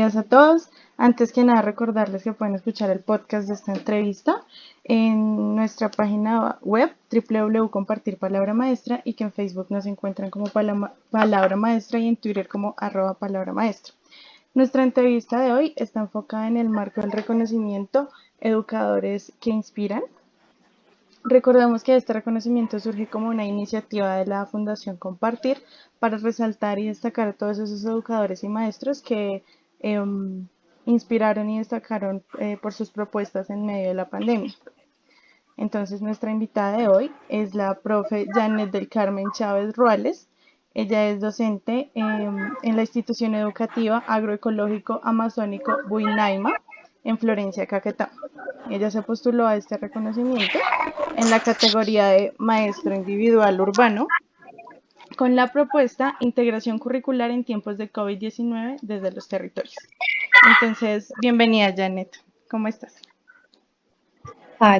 Días a todos. Antes que nada, recordarles que pueden escuchar el podcast de esta entrevista en nuestra página web www.compartir palabra maestra y que en Facebook nos encuentran como palabra maestra y en Twitter como arroba palabra maestra. Nuestra entrevista de hoy está enfocada en el marco del reconocimiento Educadores que Inspiran, Recordemos que este reconocimiento surge como una iniciativa de la Fundación Compartir para resaltar y destacar a todos esos educadores y maestros que em, inspiraron y destacaron eh, por sus propuestas en medio de la pandemia. Entonces nuestra invitada de hoy es la profe Janet del Carmen Chávez Ruales. Ella es docente em, en la institución educativa agroecológico amazónico Buinaima en Florencia, Caquetá. Ella se postuló a este reconocimiento en la categoría de Maestro Individual Urbano con la propuesta Integración Curricular en tiempos de COVID-19 desde los territorios. Entonces, bienvenida Janet, ¿cómo estás?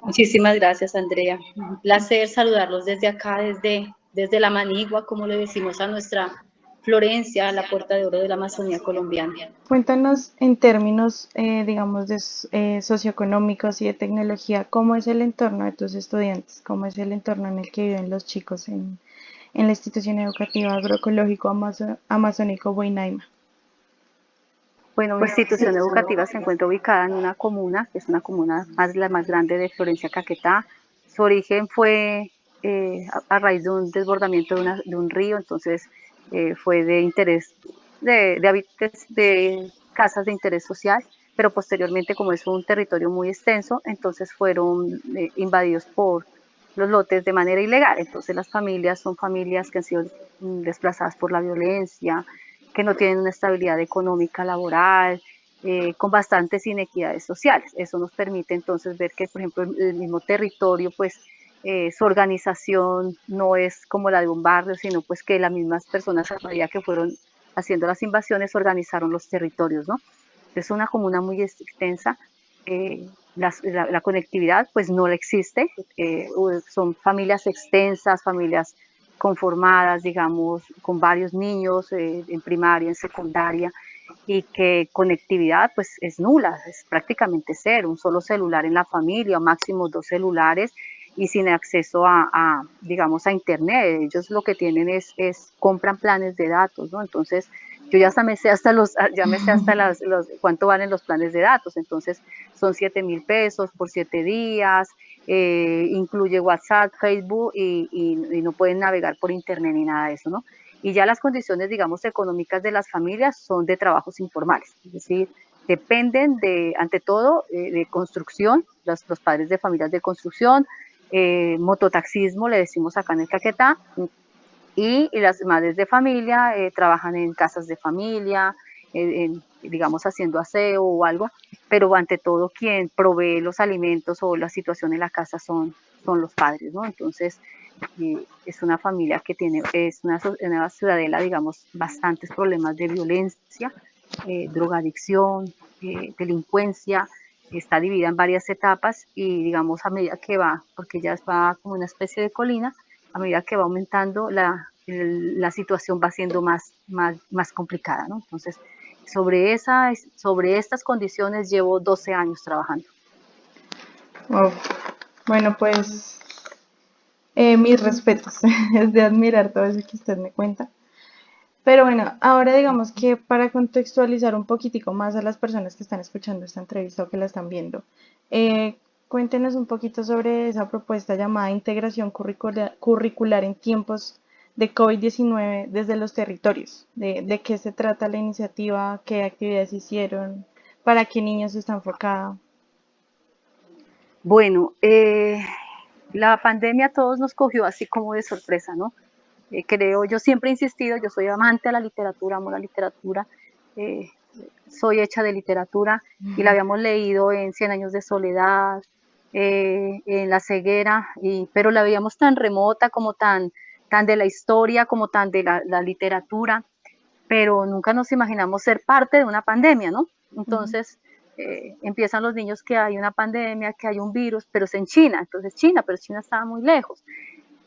muchísimas gracias Andrea, un placer saludarlos desde acá, desde, desde la Manigua, como le decimos a nuestra Florencia, la puerta de oro de la Amazonía colombiana. Cuéntanos en términos, eh, digamos, de, eh, socioeconómicos y de tecnología, ¿cómo es el entorno de tus estudiantes? ¿Cómo es el entorno en el que viven los chicos en, la institución educativa agroecológico amazónico Buinaima? Bueno, mi institución educativa se encuentra ubicada en una comuna, que es una comuna más, la más grande de Florencia, Caquetá. Su origen fue eh, a, raíz de un desbordamiento de, de un río, entonces eh, fue de interés de, de, de casas de interés social, pero posteriormente como es un territorio muy extenso, entonces fueron eh, invadidos por los lotes de manera ilegal. Entonces las familias son familias que han sido mm, desplazadas por la violencia, que no tienen una estabilidad económica laboral, eh, con bastantes inequidades sociales. Eso nos permite entonces ver que, por ejemplo, el mismo territorio, pues, eh, su organización no es como la de un barrio, sino pues que las mismas personas a que fueron haciendo las invasiones organizaron los territorios, ¿no? Es una comuna muy extensa, eh, la, conectividad pues no existe, eh, son familias extensas, familias conformadas, digamos, con varios niños en primaria, en secundaria, y que conectividad pues es nula, es prácticamente cero, un solo celular en la familia, máximo dos celulares, y sin acceso a, digamos, a internet. Ellos lo que tienen es, es, compran planes de datos, ¿no? Entonces, yo ya hasta me sé hasta los, ya me sé hasta las, los, cuánto valen los planes de datos. Entonces, son 7 mil pesos por 7 días, eh, incluye WhatsApp, Facebook y, y, no pueden navegar por internet ni nada de eso, ¿no? Y ya las condiciones, digamos, económicas de las familias son de trabajos informales, es decir, dependen de, ante todo, eh, de construcción, los, los padres de familias de construcción, eh, mototaxismo, le decimos acá en el Caquetá, y, las madres de familia eh, trabajan en casas de familia, digamos haciendo aseo o algo, pero ante todo quien provee los alimentos o la situación en la casa son, son los padres, ¿no? Entonces, eh, es una familia que tiene, es una, ciudadela, digamos, bastantes problemas de violencia, drogadicción, delincuencia, está dividida en varias etapas y digamos a medida que va, porque ya va como una especie de colina, a medida que va aumentando la, la situación va siendo más, más, más complicada. Entonces, sobre, esa, sobre estas condiciones llevo 12 años trabajando. Bueno, pues eh, mis respetos, es de admirar todo eso que usted me cuenta. Pero bueno, ahora digamos que para contextualizar un poquitico más a las personas que están escuchando esta entrevista o que la están viendo, eh, cuéntenos un poquito sobre esa propuesta llamada integración curricular, en tiempos de COVID-19 desde los territorios. De, qué se trata la iniciativa? ¿Qué actividades hicieron? ¿Para qué niños está enfocada? Bueno, eh, la pandemia a todos nos cogió así como de sorpresa, ¿no? Eh, creo, yo siempre he insistido, yo soy amante de la literatura, amo la literatura, eh, soy hecha de literatura y la habíamos leído en Cien años de soledad, eh, en La ceguera, y, pero la veíamos tan remota como tan, tan de la historia, como tan de la, literatura, pero nunca nos imaginamos ser parte de una pandemia, ¿no? Entonces... empiezan los niños que hay una pandemia, que hay un virus, pero es en China, entonces China, pero China estaba muy lejos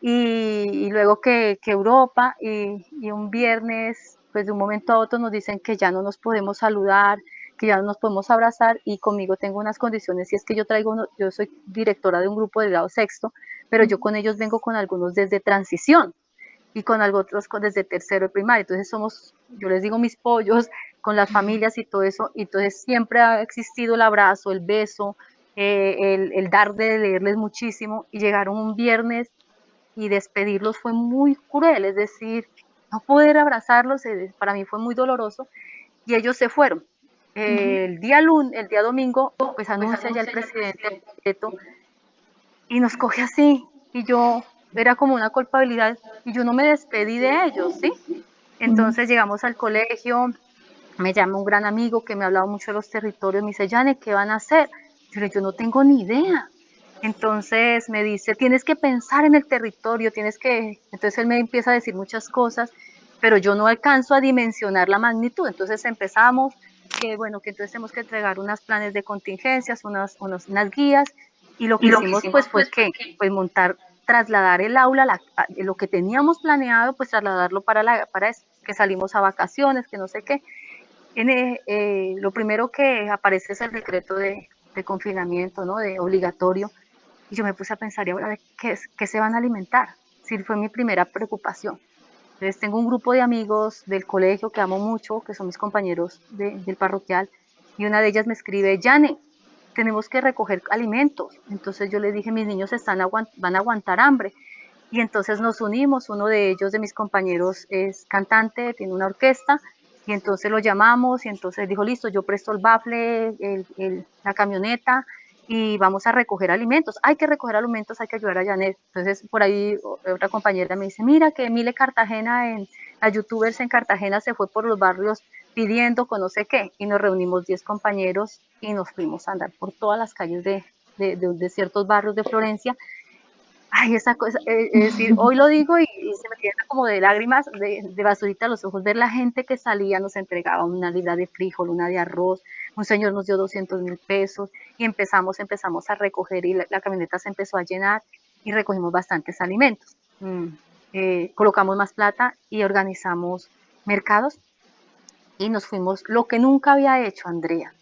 y, luego que, Europa y, un viernes pues de un momento a otro nos dicen que ya no nos podemos saludar, que ya no nos podemos abrazar y conmigo tengo unas condiciones. Y es que yo traigo, yo soy directora de un grupo de grado sexto, pero yo con ellos vengo con algunos desde transición y con otros desde tercero de primaria, entonces somos, yo les digo mis pollos con las familias y todo eso, y entonces siempre ha existido el abrazo, el beso, eh, el, el dar de leerles muchísimo. Y llegaron un viernes y despedirlos fue muy cruel, es decir, no poder abrazarlos eh, para mí fue muy doloroso. Y ellos se fueron. El día lunes, el día domingo, pues anuncia ya el presidente y nos coge así y yo era como una culpabilidad y yo no me despedí de ellos, ¿sí? Entonces llegamos al colegio, me llama un gran amigo que me ha hablado mucho de los territorios, me dice, Jane, ¿qué van a hacer? Yo yo no tengo ni idea. Entonces me dice, tienes que pensar en el territorio, tienes que... Entonces él me empieza a decir muchas cosas, pero yo no alcanzo a dimensionar la magnitud. Entonces empezamos, que bueno, que entonces tenemos que entregar unos planes de contingencias, unas, unas guías, y lo que hicimos, pues fue que pues montar, trasladar el aula, la, lo que teníamos planeado, pues trasladarlo para, la, para eso, que salimos a vacaciones, que no sé qué. En, eh, eh, lo primero que aparece es el decreto de, de confinamiento, ¿no? De obligatorio y yo me puse a pensar, ¿y ahora qué, qué se van a alimentar? Sí, fue mi primera preocupación. Entonces tengo un grupo de amigos del colegio que amo mucho, que son mis compañeros del parroquial, y una de ellas me escribe, Yane, tenemos que recoger alimentos. Entonces yo le dije, mis niños están van a aguantar hambre. Y entonces nos unimos, uno de ellos, de mis compañeros, es cantante, tiene una orquesta, y entonces lo llamamos, y entonces dijo, listo, yo presto el bafle, el, la camioneta, y vamos a recoger alimentos. Hay que recoger alimentos, hay que ayudar a Janet. Entonces, por ahí otra compañera me dice, mira que Mile Cartagena, en, la youtubers en Cartagena se fue por los barrios pidiendo con no sé qué. Y nos reunimos 10 compañeros y nos fuimos a andar por todas las calles de, de, de ciertos barrios de Florencia ay, esa cosa, eh, es decir, hoy lo digo y, se me queda como de lágrimas, de, de, basurita a los ojos, ver la gente que salía, nos entregaba una libra de frijol, una de arroz, un señor nos dio 200 mil pesos y empezamos, empezamos a recoger y la, camioneta se empezó a llenar y recogimos bastantes alimentos. Mm, eh, colocamos más plata y organizamos mercados y nos fuimos, lo que nunca había hecho Andrea.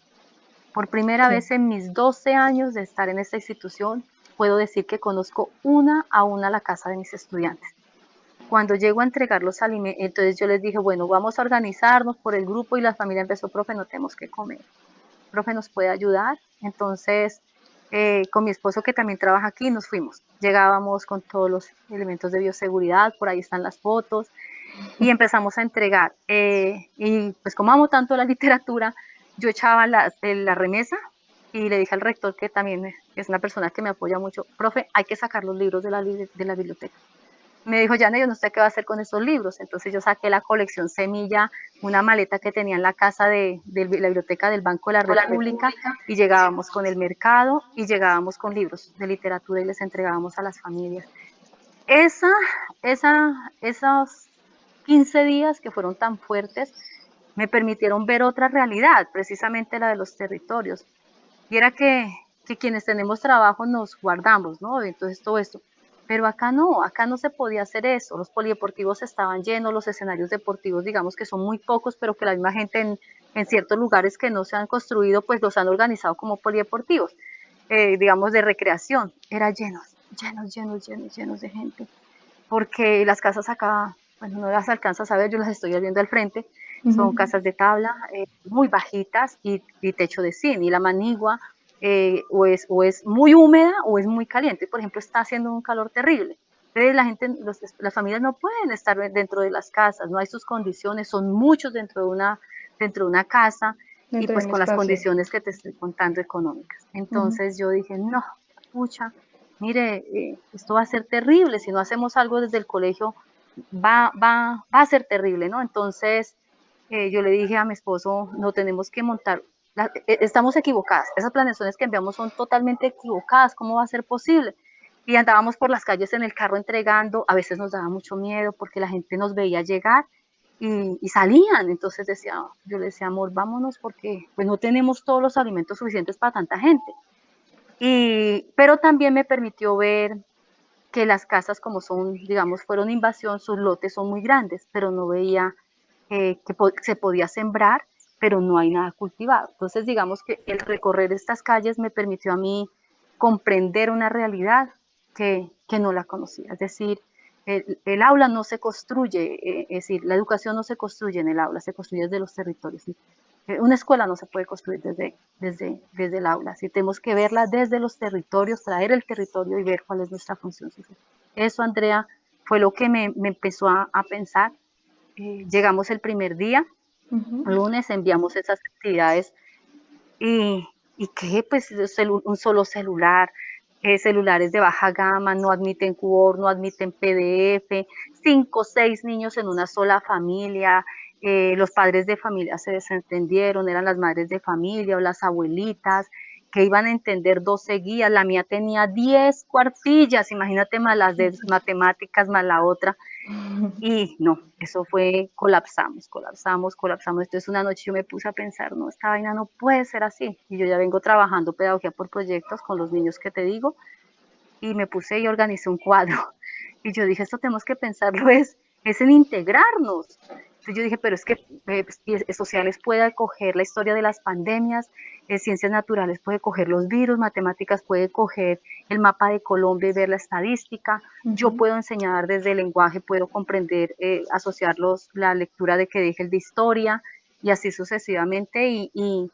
Por primera vez en mis 12 años de estar en esta institución, puedo decir que conozco una a una la casa de mis estudiantes. Cuando llego a entregar los alimentos, entonces yo les dije, bueno, vamos a organizarnos por el grupo y la familia empezó, profe, no tenemos que comer. Profe, ¿nos puede ayudar? Entonces, eh, con mi esposo que también trabaja aquí, nos fuimos. Llegábamos con todos los elementos de bioseguridad, por ahí están las fotos, y empezamos a entregar. Eh, y pues como amo tanto la literatura, yo echaba la, la remesa y le dije al rector que también es una persona que me apoya mucho, profe, hay que sacar los libros de la, de la biblioteca. Me dijo, ya yo no sé qué va a hacer con esos libros. Entonces yo saqué la colección Semilla, una maleta que tenía en la casa de, de la biblioteca del Banco de la República, y llegábamos con el mercado y llegábamos con libros de literatura y les entregábamos a las familias. Esa, esa, esos 15 días que fueron tan fuertes me permitieron ver otra realidad, precisamente la de los territorios y era que, que quienes tenemos trabajo nos guardamos, ¿no? Entonces todo esto. Pero acá no, acá no se podía hacer eso. Los polideportivos estaban llenos, los escenarios deportivos, digamos que son muy pocos, pero que la misma gente en, en ciertos lugares que no se han construido, pues los han organizado como polideportivos, eh, digamos de recreación. Era llenos, llenos, llenos, llenos, llenos de gente. Porque las casas acá, bueno, no las alcanzas a ver, yo las estoy viendo al frente, son casas de tabla eh, muy bajitas y, techo de zinc. Y la manigua eh, o, es, o es muy húmeda o es muy caliente. Por ejemplo, está haciendo un calor terrible. Entonces la gente, las familias no pueden estar dentro de las casas, no hay sus condiciones, son muchos dentro de una, dentro de una casa y pues con las condiciones que te estoy contando económicas. Entonces yo dije, no, pucha, mire, eh, esto va a ser terrible, si no hacemos algo desde el colegio va, va, va a ser terrible, ¿no? Entonces eh, yo le dije a mi esposo, no tenemos que montar, eh, estamos equivocadas, esas planeaciones que enviamos son totalmente equivocadas, ¿cómo va a ser posible? Y andábamos por las calles en el carro entregando, a veces nos daba mucho miedo porque la gente nos veía llegar y, salían, entonces decía, yo le decía, amor, vámonos porque pues no tenemos todos los alimentos suficientes para tanta gente. Y, pero también me permitió ver que las casas como son, digamos, fueron invasión, sus lotes son muy grandes, pero no veía que se podía sembrar, pero no hay nada cultivado. Entonces, digamos que el recorrer estas calles me permitió a mí comprender una realidad que, que no la conocía. Es decir, el, aula no se construye, eh, es decir, la educación no se construye en el aula, se construye desde los territorios. Eh, una escuela no se puede construir desde, desde, desde el aula, si tenemos que verla desde los territorios, traer el territorio y ver cuál es nuestra función social. Eso, Andrea, fue lo que me, me empezó a, a pensar. Eh, llegamos el primer día, lunes, enviamos esas actividades y, y que pues un solo celular, eh, celulares de baja gama, no admiten Word, no admiten PDF, cinco o seis niños en una sola familia, eh, los padres de familia se desentendieron, eran las madres de familia o las abuelitas, que iban a entender 12 guías, la mía tenía 10 cuartillas, imagínate más las de matemáticas, más la otra, y no, eso fue, colapsamos, colapsamos, colapsamos, entonces una noche yo me puse a pensar, no, esta vaina no puede ser así, y yo ya vengo trabajando pedagogía por proyectos con los niños que te digo, y me puse y organicé un cuadro, y yo dije, esto tenemos que pensarlo, es, es en integrarnos, entonces yo dije, pero es que eh, pues, sociales puede coger la historia de las pandemias, eh, ciencias naturales puede coger los virus, matemáticas puede coger el mapa de Colombia y ver la estadística. Yo puedo enseñar desde el lenguaje, puedo comprender, eh, asociar la lectura de que dije el de historia y así sucesivamente. y, y,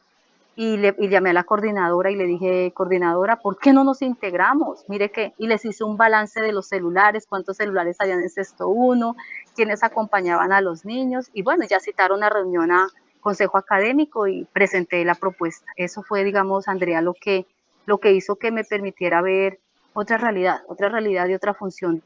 le, llamé a la coordinadora y le dije, coordinadora, ¿por qué no nos integramos? Mire que, y les hice un balance de los celulares, cuántos celulares habían en sexto uno, quiénes acompañaban a los niños, y bueno, ya citaron una reunión a consejo académico y presenté la propuesta. Eso fue, digamos, Andrea, lo que, lo que hizo que me permitiera ver otra realidad, otra realidad y otra función,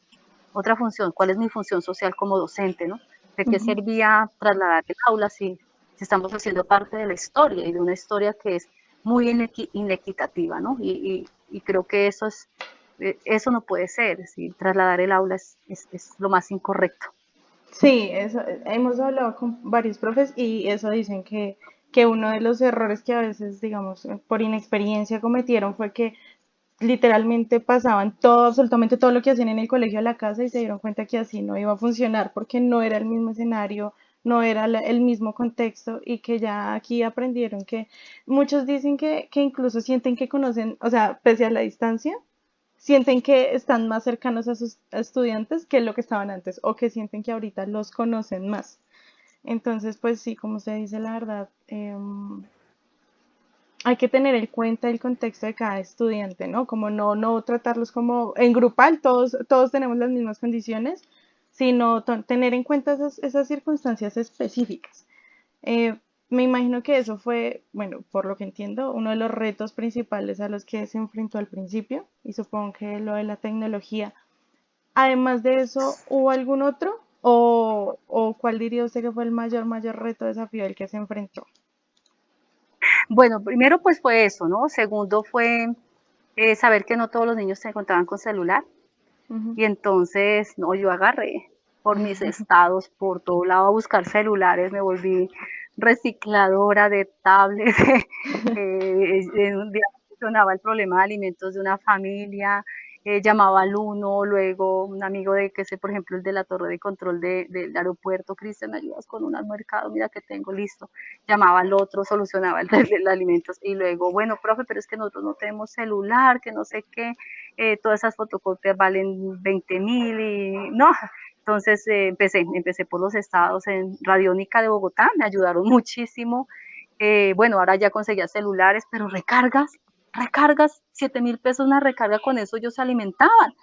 otra función, cuál es mi función social como docente, ¿no? ¿De qué servía trasladar el aula si estamos haciendo parte de la historia y de una historia que es muy inequitativa, ¿no? Y, creo que eso es, eh, eso no puede ser, trasladar el aula es, lo más incorrecto. Sí, eso, hemos hablado con varios profes y eso dicen que, que uno de los errores que a veces, digamos, por inexperiencia cometieron fue que literalmente pasaban todo, absolutamente todo lo que hacían en el colegio a la casa y se dieron cuenta que así no iba a funcionar porque no era el mismo escenario, no era el mismo contexto y que ya aquí aprendieron que muchos dicen que, que incluso sienten que conocen, o sea, pese a la distancia, sienten que están más cercanos a sus estudiantes que lo que estaban antes o que sienten que ahorita los conocen más. Entonces, pues sí, como se dice la verdad, em, hay que tener en cuenta el contexto de cada estudiante, ¿no? Como no, no tratarlos como en grupal, todos, todos tenemos las mismas condiciones, sino tener en cuenta esas, circunstancias específicas. Eh, me imagino que eso fue, bueno, por lo que entiendo, uno de los retos principales a los que se enfrentó al principio y supongo que lo de la tecnología. Además de eso, ¿hubo algún otro? ¿O, o cuál diría usted que fue el mayor, mayor reto, desafío al que se enfrentó? Bueno, primero pues fue eso, ¿no? Segundo fue eh, saber que no todos los niños se encontraban con celular. Y entonces, no, yo agarré por mis estados, por todo lado a buscar celulares, me volví recicladora de tablets, eh, un día funcionaba el problema de alimentos de una familia, eh, llamaba al uno, luego un amigo de que sé, por ejemplo, el de la torre de control de, del aeropuerto, Cristian, ¿me ayudas con un mercado? Mira que tengo listo. Llamaba al otro, solucionaba el de, alimentos y luego, bueno, profe, pero es que nosotros no tenemos celular, que no sé qué, eh, todas esas fotocopias valen 20 mil y no. Entonces eh, empecé, empecé por los estados en Radiónica de Bogotá, me ayudaron muchísimo. bueno, ahora ya conseguía celulares, pero recargas, recargas, 7 mil pesos una recarga, con eso ellos se alimentaban.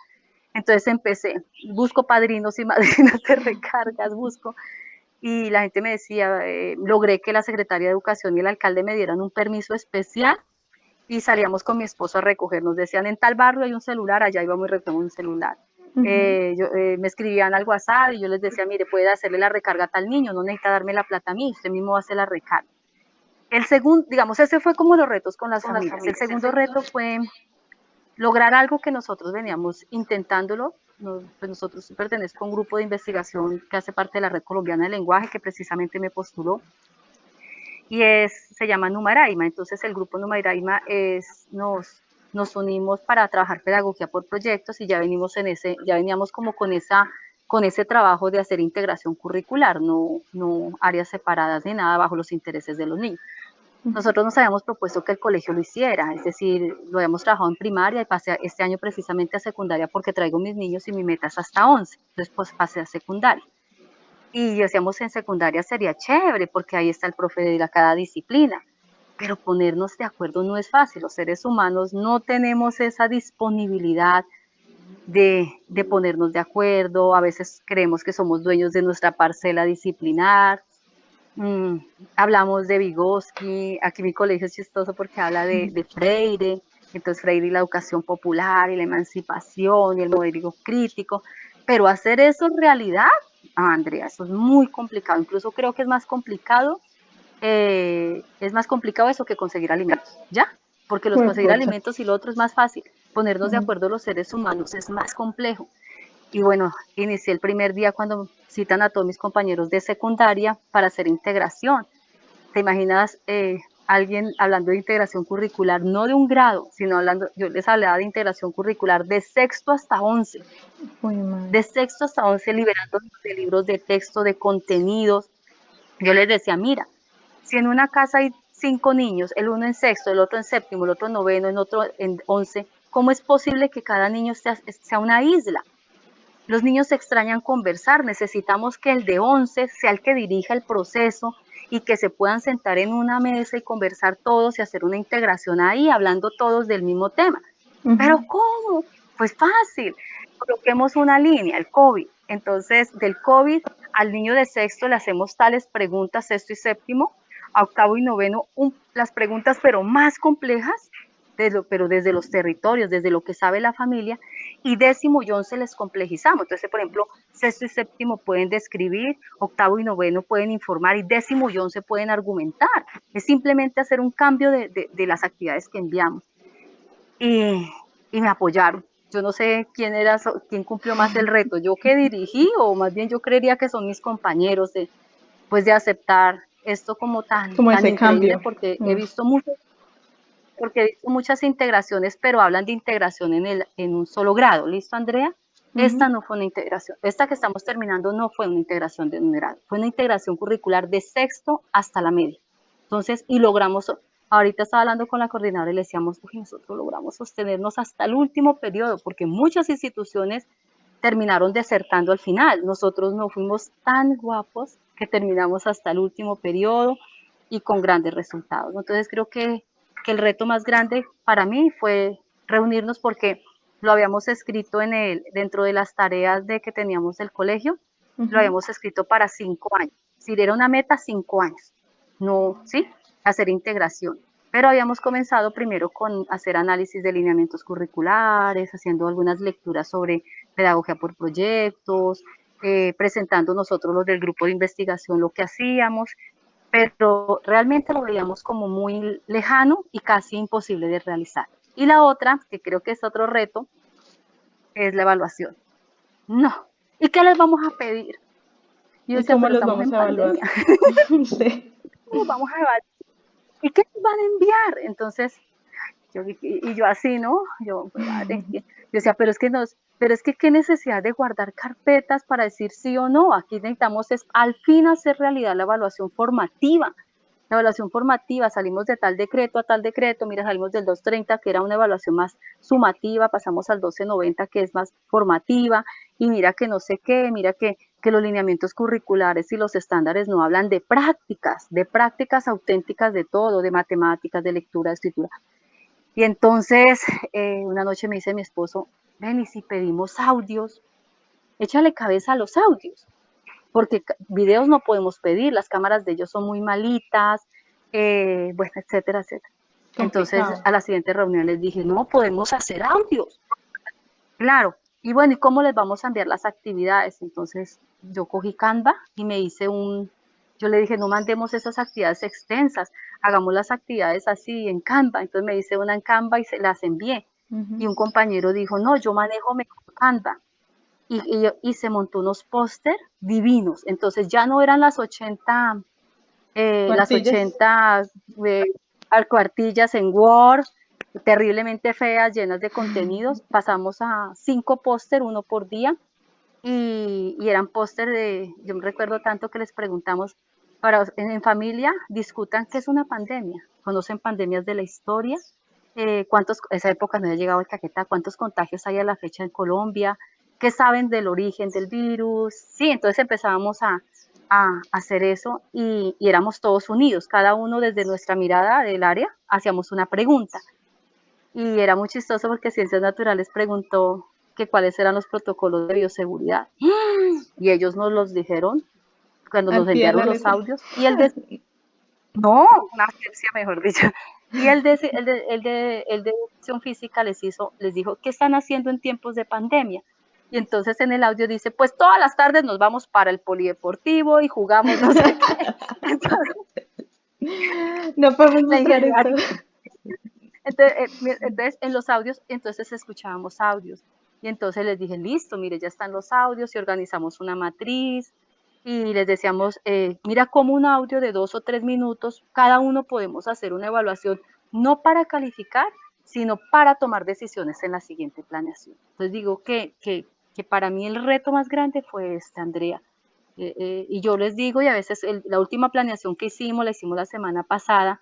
Entonces empecé, busco padrinos y madrinas de recargas, busco. Y la gente me decía, eh, logré que la secretaria de Educación y el alcalde me dieran un permiso especial y salíamos con mi esposo a recoger. Nos decían, en tal barrio hay un celular, allá íbamos y recogemos un celular. Eh, eh, me escribían al WhatsApp y yo les decía, mire, puede hacerle la recarga a tal niño, no necesita darme la plata a mí, usted mismo hace la recarga. El segundo, digamos, ese fue como los retos con las, familias. El segundo reto fue lograr algo que nosotros veníamos intentándolo. pues nosotros pertenezco a un grupo de investigación que hace parte de la Red Colombiana de Lenguaje, que precisamente me postuló. Y es, se llama Numaraima. Entonces el grupo Numaraima es, nos, nos unimos para trabajar pedagogía por proyectos y ya venimos en ese, ya veníamos como con esa con ese trabajo de hacer integración curricular, no, no áreas separadas de nada bajo los intereses de los niños. Nosotros nos habíamos propuesto que el colegio lo hiciera, es decir, lo habíamos trabajado en primaria y pasé este año precisamente a secundaria porque traigo mis niños y mi meta es hasta 11, entonces pues pasé a secundaria. Y decíamos en secundaria sería chévere porque ahí está el profe de cada disciplina, pero ponernos de acuerdo no es fácil, los seres humanos no tenemos esa disponibilidad de, de ponernos de acuerdo, a veces creemos que somos dueños de nuestra parcela disciplinar, Mm, hablamos de Vygotsky, aquí mi colegio es chistoso porque habla de, Freire, entonces Freire y la educación popular y la emancipación y el modelo crítico, pero hacer eso en realidad, ah, Andrea, eso es muy complicado, incluso creo que es más complicado, eh, es más complicado eso que conseguir alimentos, ¿ya? Porque los conseguir alimentos y lo otro es más fácil, ponernos de acuerdo los seres humanos es más complejo. Y bueno, inicié el primer día cuando citan a todos mis compañeros de secundaria para hacer integración. ¿Te imaginas eh, alguien hablando de integración curricular, no de un grado, sino hablando, yo les hablaba de integración curricular de sexto hasta once, de sexto hasta once, liberando de libros de texto, de contenidos. Yo les decía, mira, si en una casa hay cinco niños, el uno en sexto, el otro en séptimo, el otro en noveno, el otro en once, ¿cómo es posible que cada niño sea, sea una isla? Los niños extrañan conversar, necesitamos que el de 11 sea el que dirija el proceso y que se puedan sentar en una mesa y conversar todos y hacer una integración ahí, hablando todos del mismo tema. Pero ¿cómo? Pues fácil. Coloquemos una línea, el COVID. Entonces, del COVID al niño de sexto le hacemos tales preguntas, sexto y séptimo, a octavo y noveno, las preguntas pero más complejas, pero desde los territorios, desde lo que sabe la familia, y décimo y once les complejizamos. Entonces, por ejemplo, sexto y séptimo pueden describir, octavo y noveno pueden informar y décimo y once pueden argumentar. Es simplemente hacer un cambio de, de, las actividades que enviamos. Y, y, me apoyaron. Yo no sé quién era, quién cumplió más el reto, yo que dirigí o más bien yo creería que son mis compañeros de, pues de aceptar esto como tan, como ese cambio. porque he mm. visto muchos porque he visto muchas integraciones, pero hablan de integración en, el, en un solo grado. ¿Listo, Andrea? Esta no fue una integración. Esta que estamos terminando no fue una integración de un grado. Fue una integración curricular de sexto hasta la media. Entonces, y logramos, ahorita estaba hablando con la coordinadora y le decíamos, uy, nosotros logramos sostenernos hasta el último periodo, porque muchas instituciones terminaron desertando al final. Nosotros no fuimos tan guapos que terminamos hasta el último periodo y con grandes resultados. Entonces, creo que que el reto más grande para mí fue reunirnos porque lo habíamos escrito en el, dentro de las tareas de que teníamos del colegio, lo habíamos escrito para cinco años. Si era una meta, cinco años. No, ¿sí? Hacer integración. Pero habíamos comenzado primero con hacer análisis de lineamientos curriculares, haciendo algunas lecturas sobre pedagogía por proyectos, eh, presentando nosotros los del grupo de investigación lo que hacíamos pero realmente lo veíamos como muy lejano y casi imposible de realizar. Y la otra, que creo que es otro reto, es la evaluación. No. ¿Y qué les vamos a pedir? ¿Y cómo los vamos a evaluar? ¿Cómo vamos a evaluar? ¿Y qué nos van a enviar? Entonces, yo, y, yo así, ¿no? Yo, pues, yo decía, pero es que nos, pero es que qué necesidad de guardar carpetas para decir sí o no. Aquí necesitamos es al fin hacer realidad la evaluación formativa. La evaluación formativa, salimos de tal decreto a tal decreto, mira, salimos del 230, que era una evaluación más sumativa, pasamos al 1290, que es más formativa, y mira que no sé qué, mira que, que los lineamientos curriculares y los estándares no hablan de prácticas, de prácticas auténticas de todo, de matemáticas, de lectura, de escritura. Y entonces, eh, una noche me dice mi esposo, ven y si pedimos audios, échale cabeza a los audios, porque videos no podemos pedir, las cámaras de ellos son muy malitas, eh, bueno, etcétera, etcétera. Entonces, a la siguiente reunión les dije, no, podemos hacer audios. Claro, y bueno, ¿y cómo les vamos a enviar las actividades? Entonces, yo cogí Canva y me hice un, yo le dije, no mandemos esas actividades extensas, hagamos las actividades así en Canva. Entonces me hice una en Canva y se las envié. Y un compañero dijo, no, yo manejo mejor Canva. Y, y, se montó unos póster divinos. Entonces ya no eran las 80, eh, las 80 eh, cuartillas en Word, terriblemente feas, llenas de contenidos. Pasamos a cinco póster, uno por día. y, eran póster de, yo me recuerdo tanto que les preguntamos, para, en, familia discutan qué es una pandemia, conocen pandemias de la historia, eh, cuántos, esa época no había llegado el caqueta, cuántos contagios hay a la fecha en Colombia, qué saben del origen del virus, sí, entonces empezábamos a, a hacer eso y, y, éramos todos unidos, cada uno desde nuestra mirada del área hacíamos una pregunta. Y era muy chistoso porque Ciencias Naturales preguntó que cuáles eran los protocolos de bioseguridad. Y ellos nos los dijeron cuando nos enviaron los audios. Y el de... No, una ciencia mejor dicho. Y el de, el de, el de, el de educación física les hizo, les dijo, ¿qué están haciendo en tiempos de pandemia? Y entonces en el audio dice, pues todas las tardes nos vamos para el polideportivo y jugamos no sé qué. no podemos esto. Entonces, eh, entonces, en los audios, entonces escuchábamos audios. Y entonces les dije, listo, mire, ya están los audios y organizamos una matriz. Y les decíamos, eh, mira cómo un audio de dos o tres minutos, cada uno podemos hacer una evaluación, no para calificar, sino para tomar decisiones en la siguiente planeación. Entonces digo que, que, que para mí el reto más grande fue este, Andrea. Eh, eh, y yo les digo, y a veces la última planeación que hicimos, la hicimos la semana pasada,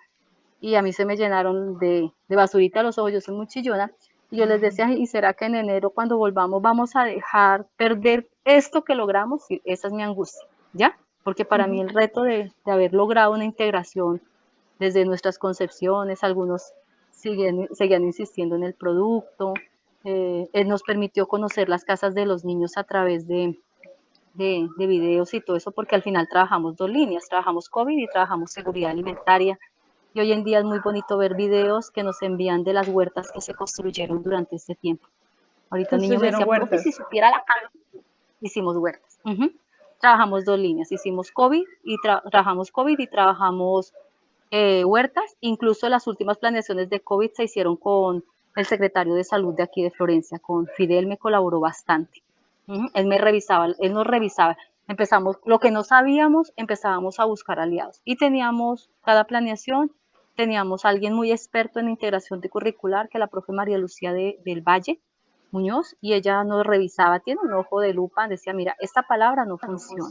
y a mí se me llenaron de, de basurita los ojos, yo soy muy chillona, y yo les decía, ¿y será que en enero cuando volvamos vamos a dejar perder esto que logramos? Y esa es mi angustia, ¿ya? Porque para mí el reto de, de, haber logrado una integración desde nuestras concepciones, algunos siguen, seguían insistiendo en el producto, eh, él nos permitió conocer las casas de los niños a través de, de, de videos y todo eso, porque al final trabajamos dos líneas, trabajamos COVID y trabajamos seguridad alimentaria, y hoy en día es muy bonito ver videos que nos envían de las huertas que se construyeron durante este tiempo. Ahorita el niño me decía, huertas. si supiera la calma, hicimos huertas. Trabajamos dos líneas, hicimos COVID y trabajamos COVID y trabajamos eh, huertas. Incluso las últimas planeaciones de COVID se hicieron con el secretario de salud de aquí de Florencia, con Fidel me colaboró bastante. Él me revisaba, él nos revisaba empezamos, lo que no sabíamos, empezábamos a buscar aliados. Y teníamos, cada planeación, teníamos a alguien muy experto en integración de curricular, que la profe María Lucía de, del Valle Muñoz, y ella nos revisaba, tiene un ojo de lupa, decía, mira, esta palabra no funciona,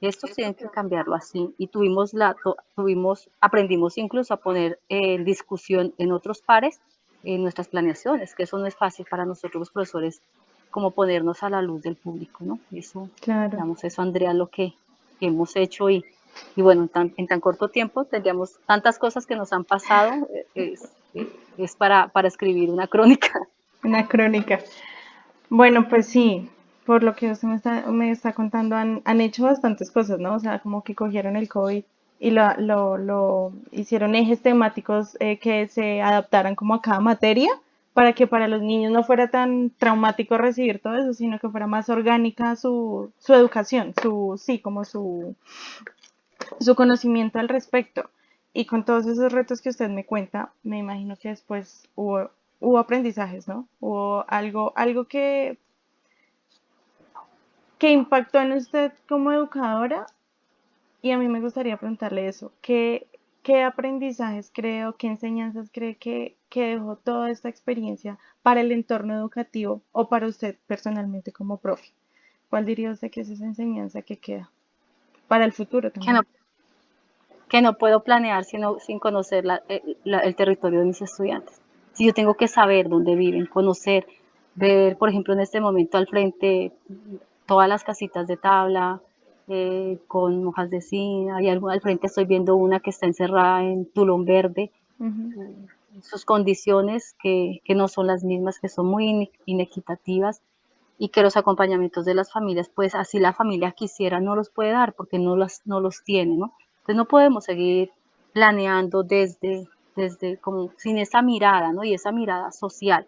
esto tienen que cambiarlo así. Y tuvimos, la, tuvimos aprendimos incluso a poner en discusión en otros pares en nuestras planeaciones, que eso no es fácil para nosotros los profesores como ponernos a la luz del público, ¿no? Eso, claro. digamos, eso Andrea, lo que, hemos hecho y, y bueno, en tan, en corto tiempo tendríamos tantas cosas que nos han pasado, eh, es, es para, para escribir una crónica. Una crónica. Bueno, pues sí, por lo que usted me está, me está contando, han, han, hecho bastantes cosas, ¿no? O sea, como que cogieron el COVID y lo, lo, lo hicieron ejes temáticos eh, que se adaptaran como a cada materia para que para los niños no fuera tan traumático recibir todo eso, sino que fuera más orgánica su, su educación, su, sí, como su, su conocimiento al respecto. Y con todos esos retos que usted me cuenta, me imagino que después hubo, hubo aprendizajes, ¿no? Hubo algo, algo que, que impactó en usted como educadora. Y a mí me gustaría preguntarle eso, ¿qué, qué aprendizajes creo, qué enseñanzas cree que, que dejó toda esta experiencia para el entorno educativo o para usted personalmente como profe? ¿Cuál diría usted que es esa enseñanza que queda para el futuro también? Que no puedo planear sino, sin conocer eh, el territorio de mis estudiantes. Si yo tengo que saber dónde viven, conocer, ver, por ejemplo, en este momento al frente todas las casitas de tabla, eh, con hojas de zinc, hay algo al frente estoy viendo una que está encerrada en tulón verde, sus condiciones que, que, no son las mismas, que son muy inequitativas y que los acompañamientos de las familias, pues así la familia quisiera, no los puede dar porque no, las, no los tiene, ¿no? Entonces no podemos seguir planeando desde, desde como sin esa mirada, ¿no? Y esa mirada social.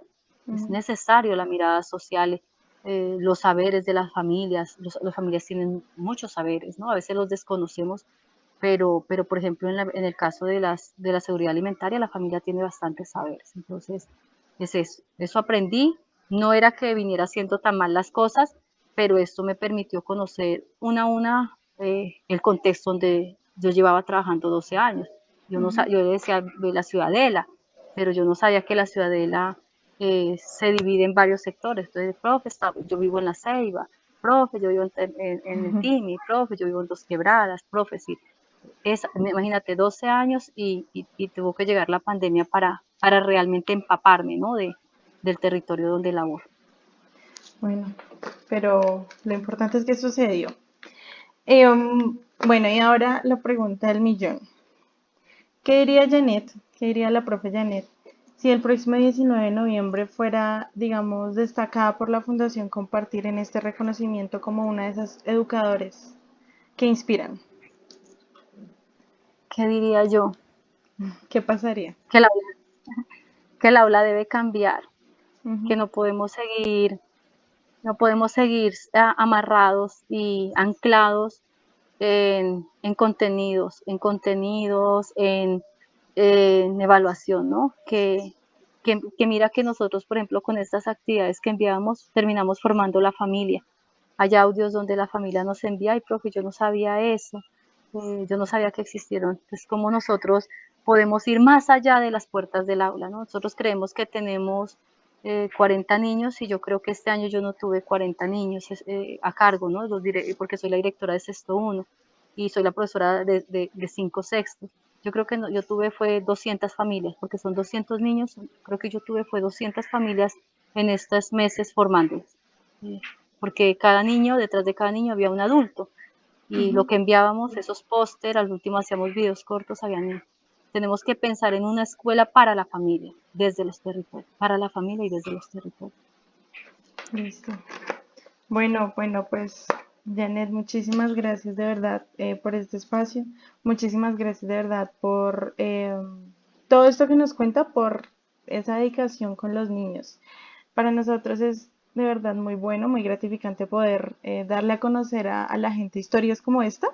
Es necesario la mirada social, eh, los saberes de las familias. Los, las familias tienen muchos saberes, ¿no? A veces los desconocemos pero, pero por ejemplo, en, en, el caso de, las, de la seguridad alimentaria, la familia tiene bastantes saberes. Entonces, es eso. Eso aprendí. No era que viniera haciendo tan mal las cosas, pero esto me permitió conocer una a una eh, el contexto donde yo llevaba trabajando 12 años. Yo, no, yo decía de la ciudadela, pero yo no sabía que la ciudadela eh, se divide en varios sectores. Entonces, profe, yo vivo en la Ceiba, profe, yo vivo en, el Timi, profe, yo vivo en Dos Quebradas, profe, sí. Es, imagínate, 12 años y, tuvo que llegar la pandemia para, para realmente empaparme, ¿no? De, del territorio donde laboro. Bueno, pero lo importante es que sucedió. Em, bueno, y ahora la pregunta del millón. ¿Qué diría Janet? ¿Qué diría la profe Janet? Si el próximo 19 de noviembre fuera, digamos, destacada por la Fundación Compartir en este reconocimiento como una de esas educadores que inspiran. ¿Qué diría yo? ¿Qué pasaría? Que el aula, que el aula debe cambiar, que no podemos seguir, no podemos seguir amarrados y anclados en, contenidos, en contenidos, en, evaluación, ¿no? Que, que, mira que nosotros, por ejemplo, con estas actividades que enviamos, terminamos formando la familia. Hay audios donde la familia nos envía, y profe, yo no sabía eso, eh, yo no sabía que existieron. Entonces, como nosotros podemos ir más allá de las puertas del aula, ¿no? Nosotros creemos que tenemos 40 eh, niños y yo creo que este año yo no tuve 40 niños eh, a cargo, ¿no? Los porque soy la directora de sexto 1 y soy la profesora de, de, cinco sextos. Yo creo que yo tuve fue 200 familias, porque son 200 niños, creo que yo tuve fue 200 familias en estos meses formándolos. Porque cada niño, detrás de cada niño había un adulto. Y lo que enviábamos, esos póster, al último hacíamos videos cortos, habían tenemos que pensar en una escuela para la familia, desde los territorios, para la familia y desde los territorios. Listo. Bueno, bueno, pues Janet, muchísimas gracias de verdad eh, por este espacio. Muchísimas gracias de verdad por eh, todo esto que nos cuenta, por esa dedicación con los niños. Para nosotros es de verdad muy bueno, muy gratificante poder eh, darle a conocer a, a, la gente historias como esta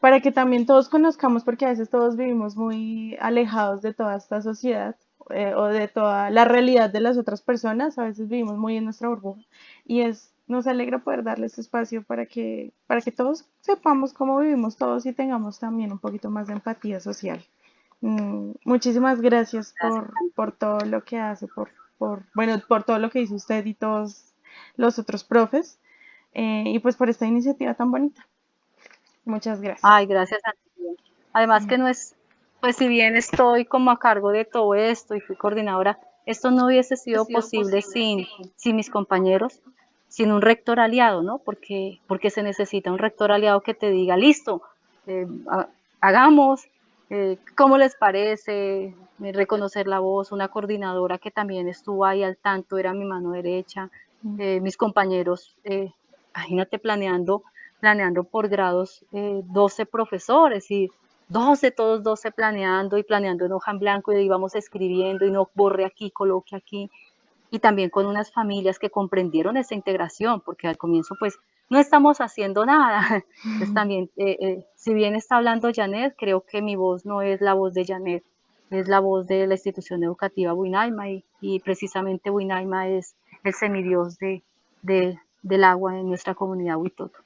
para que también todos conozcamos, porque a veces todos vivimos muy alejados de toda esta sociedad eh, o de toda la realidad de las otras personas, a veces vivimos muy en nuestra burbuja y es nos alegra poder darle este espacio para que, para que todos sepamos cómo vivimos todos y tengamos también un poquito más de empatía social. Mm, muchísimas gracias, por, por, todo lo que hace, por, por, bueno, por todo lo que hizo usted y todos los otros profes, eh, y pues por esta iniciativa tan bonita. Muchas gracias. Ay, gracias a ti. Además que no es, pues si bien estoy como a cargo de todo esto y fui coordinadora, esto no hubiese sido, posible, sin, sin mis compañeros, sin un rector aliado, ¿no? Porque, porque se necesita un rector aliado que te diga, listo, eh, hagamos, eh, ¿cómo les parece? Eh, reconocer la voz, una coordinadora que también estuvo ahí al tanto, era mi mano derecha, mis compañeros, imagínate planeando planeando por grados 12 eh, profesores y 12, todos 12 planeando y planeando en hoja en blanco y íbamos escribiendo y no borre aquí, coloque aquí. Y también con unas familias que comprendieron esa integración, porque al comienzo pues no estamos haciendo nada. Entonces también, eh, eh, si bien está hablando Janet, creo que mi voz no es la voz de Janet, es la voz de la institución educativa Buinaima y, y precisamente Buinaima es el semidios de, de, del agua en nuestra comunidad Huitoto.